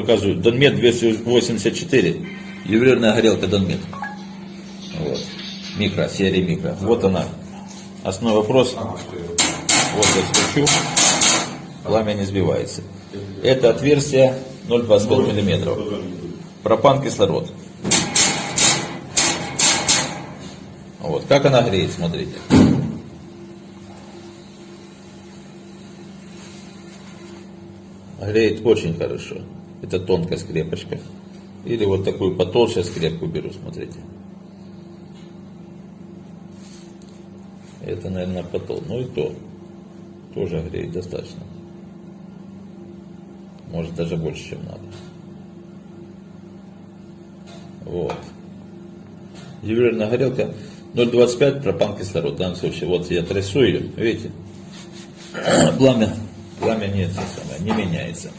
показываю. Донмет 284. Ювелирная горелка Донмет. Вот. Микро, серия микро. Вот она. Основной вопрос. Вот я скручу. Пламя не сбивается. Это отверстие 0,25 миллиметров. Пропан кислород. Вот. Как она греет, смотрите. Греет очень хорошо. Это тонкая скрепочка. Или вот такую потолще скрепку беру, смотрите. Это, наверное, потол. Ну и то. Тоже греет достаточно. Может даже больше, чем надо. Вот. Ювелирная горелка 0,25 пропан кислород. В данном случае, вот я трясу ее, видите, пламя, пламя не, это самое, не меняется.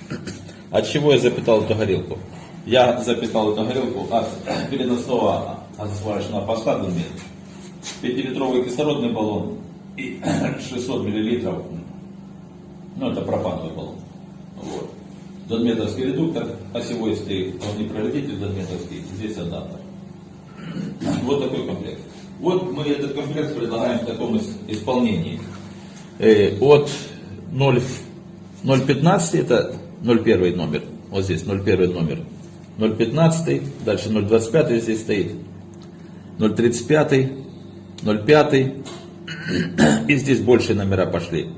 От чего я запитал эту горелку? Я запитал эту горелку от переносного сварочного поста Дунмет. 5-литровый кислородный баллон и 600 миллилитров, ну это пропановый баллон. Вот. Донметровский редуктор, осевой стоит, он не пролетит донметровский, здесь адаптер. Вот такой комплект. Вот мы этот комплект предлагаем в таком исполнении. Э, от 0,15 это 0,1 номер, вот здесь 0,1 номер, 0,15, дальше 0,25 здесь стоит, 0,35, 0,5, и здесь больше номера пошли.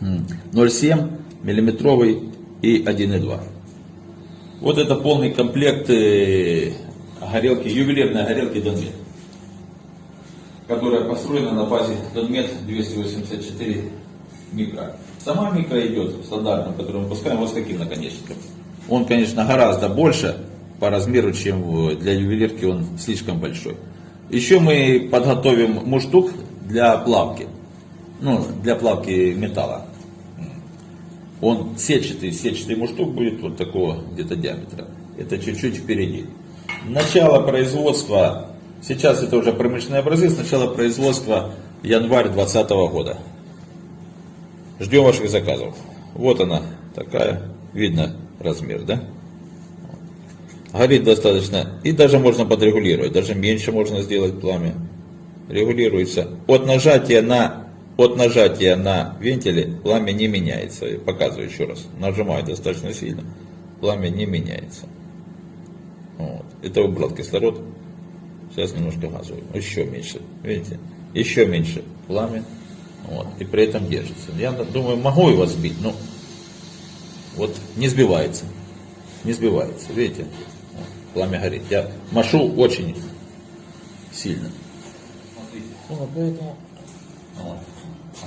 0,7 миллиметровый и 1,2. Вот это полный комплект э, горелки, ювелирной горелки Донмет, которая построена на базе Донмет 284 микро. Сама микро идет стандартным, который мы пускаем вот с таким наконечником. Он, конечно, гораздо больше по размеру, чем для ювелирки он слишком большой. Еще мы подготовим муштук для плавки, ну, для плавки металла. Он сетчатый, сетчатый муштук будет вот такого где-то диаметра. Это чуть-чуть впереди. Начало производства, сейчас это уже промышленные образцы, начало производства январь 2020 года. Ждем ваших заказов. Вот она такая, видно размер, да? Горит достаточно, и даже можно подрегулировать, даже меньше можно сделать пламя. Регулируется. От нажатия на, от нажатия на вентиле пламя не меняется. Я показываю еще раз. Нажимаю достаточно сильно, пламя не меняется. Вот. Это убрал кислород. Сейчас немножко газую. Еще меньше. Видите? Еще меньше пламя. Вот. И при этом держится. Я думаю, могу его сбить, но вот не сбивается. Не сбивается. Видите? Пламя горит. Я машу очень сильно. Смотрите. Вот поэтому. Вот.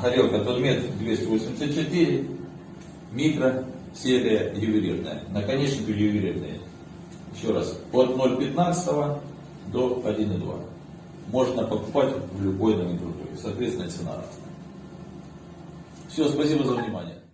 Горелка Тонмет 284. Микро серия ювелирная. Наконечник ювелирный. Еще раз, от 0,15 до 1,2. Можно покупать в любой номенклатуре. Соответственно, цена. Все, спасибо за внимание.